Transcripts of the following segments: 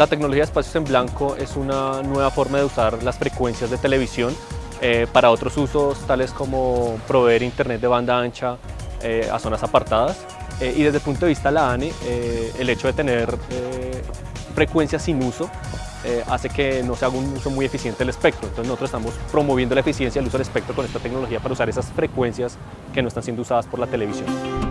La tecnología de espacios en blanco es una nueva forma de usar las frecuencias de televisión eh, para otros usos tales como proveer internet de banda ancha eh, a zonas apartadas eh, y desde el punto de vista de la ANE el hecho de tener frecuencias sin uso hace que no se haga un uso muy eficiente del espectro. Entonces nosotros estamos promoviendo la eficiencia del uso del espectro con esta tecnología para usar esas frecuencias que no están siendo usadas por la televisión.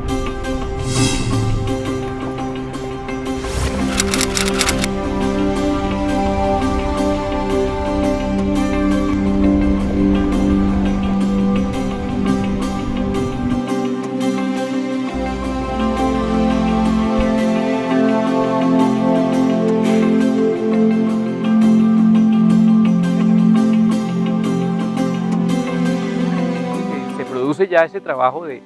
Ya ese trabajo de,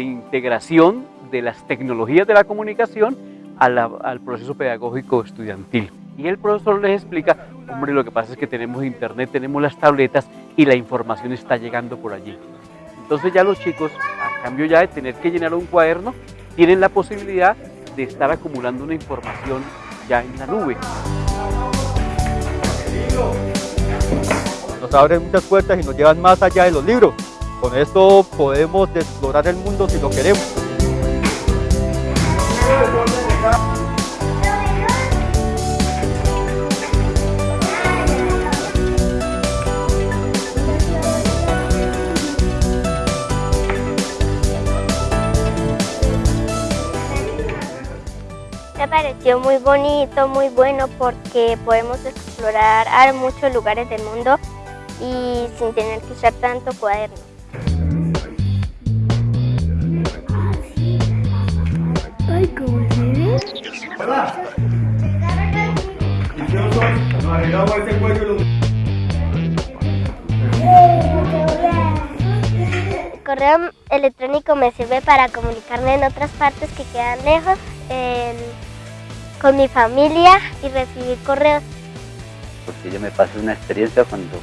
integración de las tecnologías de la comunicación al proceso pedagógico estudiantil. Y el profesor les explica, hombre, lo que pasa es que tenemos internet, tenemos las tabletas y la información está llegando por allí. Entonces ya los chicos, a cambio ya de tener que llenar un cuaderno, tienen la posibilidad de estar acumulando una información ya en la nube. Nos abren muchas puertas y nos llevan más allá de los libros. Con esto podemos explorar el mundo si lo queremos. Me pareció muy bonito, muy bueno porque podemos explorar muchos lugares del mundo y sin tener que usar tanto cuaderno. El correo electrónico me sirve para comunicarme en otras partes que quedan lejos, con mi familia y recibir correos. Porque yo me pasé una experiencia cuando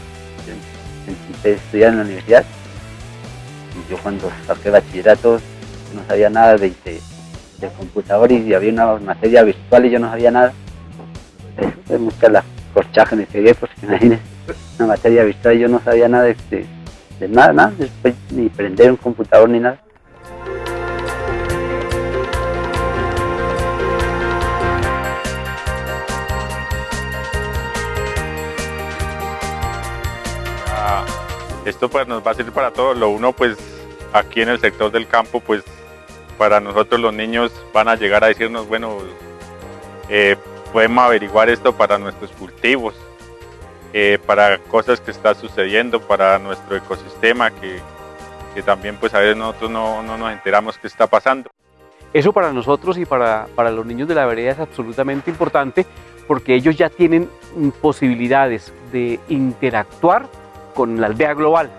empecé a estudiar en la universidad. Y yo cuando saqué bachillerato no sabía nada de, del computador y había una materia virtual y yo no sabía nada. Es buscar las corchajes me pegué, pues imagínense, una materia virtual y yo no sabía nada de, de, nada, nada, después ni prender un computador ni nada. Ah, esto pues nos va a servir para todo, lo uno pues aquí en el sector del campo pues para nosotros los niños van a llegar a decirnos, bueno, eh, podemos averiguar esto para nuestros cultivos, eh, para cosas que están sucediendo, para nuestro ecosistema, que, también pues a veces nosotros no, nos enteramos qué está pasando. Eso para nosotros y para, para los niños de la vereda es absolutamente importante porque ellos ya tienen posibilidades de interactuar con la aldea global.